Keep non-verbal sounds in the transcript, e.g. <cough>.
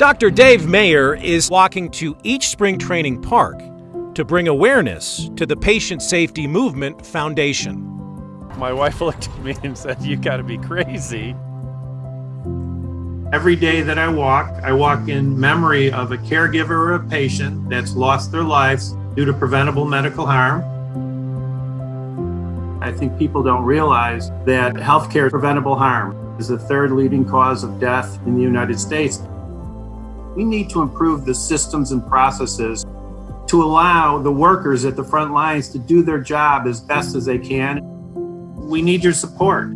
Dr. Dave Mayer is walking to each spring training park to bring awareness to the Patient Safety Movement Foundation. My wife <laughs> looked at me and said, You gotta be crazy. Every day that I walk, I walk in memory of a caregiver or a patient that's lost their lives due to preventable medical harm. I think people don't realize that healthcare preventable harm is the third leading cause of death in the United States. We need to improve the systems and processes to allow the workers at the front lines to do their job as best as they can. We need your support.